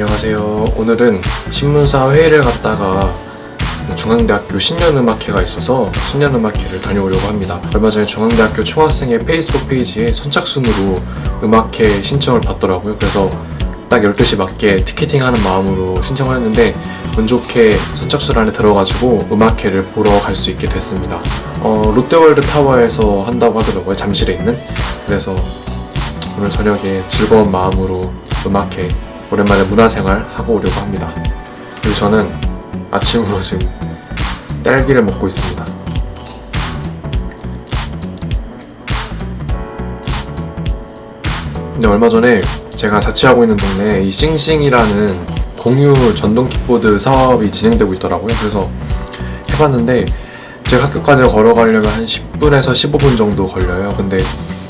안녕하세요. 오늘은 신문사 회의를 갔다가 중앙대학교 신년음악회가 있어서 신년음악회를 다녀오려고 합니다. 얼마 전에 중앙대학교 총학생회 페이스북 페이지에 선착순으로 음악회 신청을 받더라고요. 그래서 딱 12시 맞게 티켓팅하는 마음으로 신청을 했는데 운 좋게 선착순 안에 들어가지고 음악회를 보러 갈 수 있게 됐습니다. 어, 롯데월드 타워에서 한다고 하더라고요. 잠실에 있는. 그래서 오늘 저녁에 즐거운 마음으로 음악회 오랜만에 문화생활 하고 오려고 합니다. 그리고 저는 아침으로 지금 딸기를 먹고 있습니다. 근데 얼마 전에 제가 자취하고 있는 동네에 이 싱싱이라는 공유 전동 킥보드 사업이 진행되고 있더라고요. 그래서 해봤는데 제가 학교까지 걸어가려면 한 10분에서 15분 정도 걸려요. 근데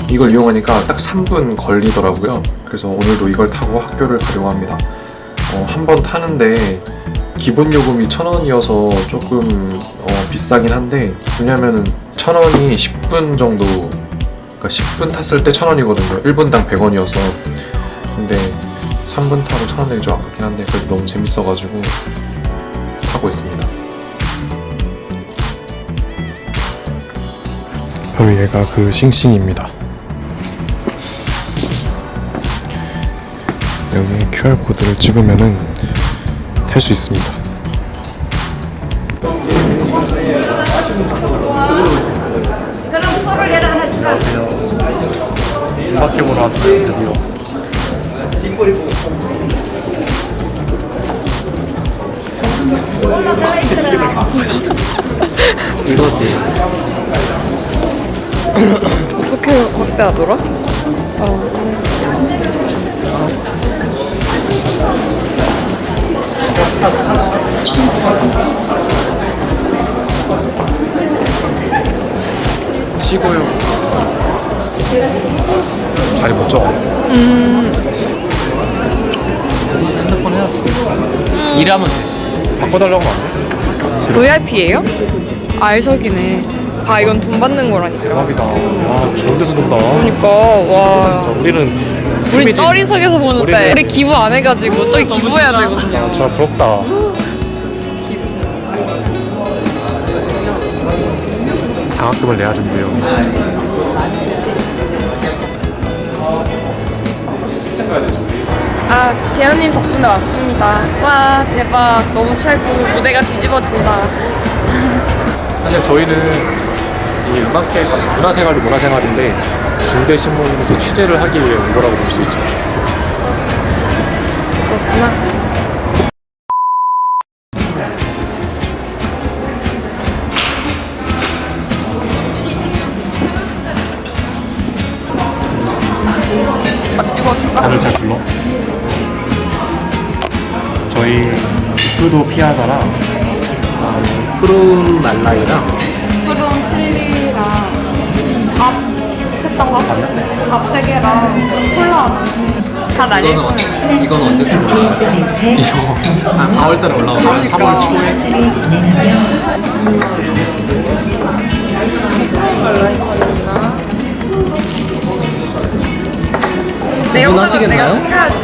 이걸 이용하니까 딱 3분 걸리더라고요. 그래서 오늘도 이걸 타고 학교를 가려고 합니다. 어, 한 번 타는데 기본 요금이 1,000원이어서 조금 어, 비싸긴 한데 왜냐면은 1,000원이 10분 정도 그러니까 10분 탔을 때 1,000원이거든요. 1분당 100원이어서 근데 3분 타고 1,000원이 좀 아깝긴 한데 그래도 너무 재밌어가지고 타고 있습니다. 바로 얘가 그 싱싱입니다. 여기 QR코드를 찍으면은 탈 수 있습니다. 음악회 보러 왔어요, 드디어. 이거지. 어떻게 확대하더라? 쉬고요. 자리 못 잡아. 핸드폰 해야지. 일하면 되지. 바꿔달라고 하면 VIP예요? 알석이네. 아 이건 돈 받는 거라니까. 대박이다. 와, 좋은 데서 논다. 그러니까 와. 자, 우리는 우리. 쩌리석에서 보는데 우리 기부 안 해가지고 저기 기부해야 되거든요. 저 부럽다. 장학금을 내야 된대요. 아 재현님 덕분에 왔습니다. 와 대박 너무 최고 무대가 뒤집어진다. 사실 저희는 이 음악회 문화생활도 문화생활인데 중대신문에서 취재를 하기 위해 온 거라고 볼 수 있죠. 그렇구나. 저희 푸도 피아자랑 푸른 말라이랑 푸른 칠리랑 밥 했던 거? 밥세 개랑 콜라. 다 날릴 이거는 거예요. 언제? 이건 언제? GS 밴드의 이거 아 4월달에 올라왔어. 3월 초에. 행사를 진행하며 걸로 했습니다. 내 영상은 하시겠나요? 내가 챙겨야지.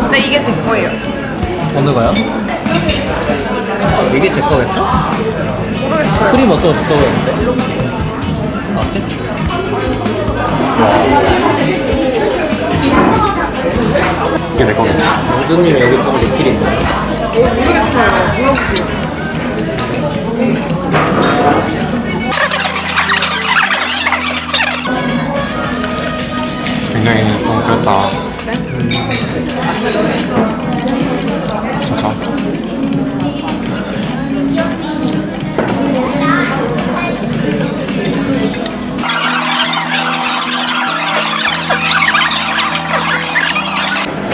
근데 이게 제 거예요. 어느 거요? 이게 제 거겠죠? 모르겠어요. 크림 어쩌고 저쩌고 했는데. 이게 내 거겠지. 모두님 여기 좀 리필 있나요? 모르겠어요. 물어볼게요. 굉장히 너무 그랬다. 진짜.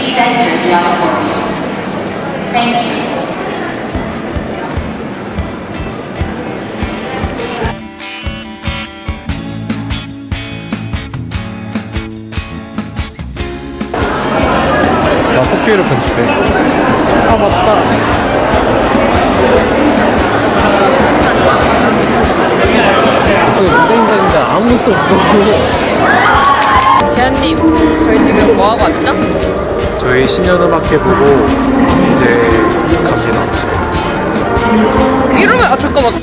Please enter the auditorium. Thank you. 나 토끼를 편집해. 아 맞다. 여기 무대 인사인데 아무것도 없어. 재현님, 저희 지금 뭐 하고 왔죠? 저희 신년음악회 보고 이제 갑니다. 이러면 아 잠깐만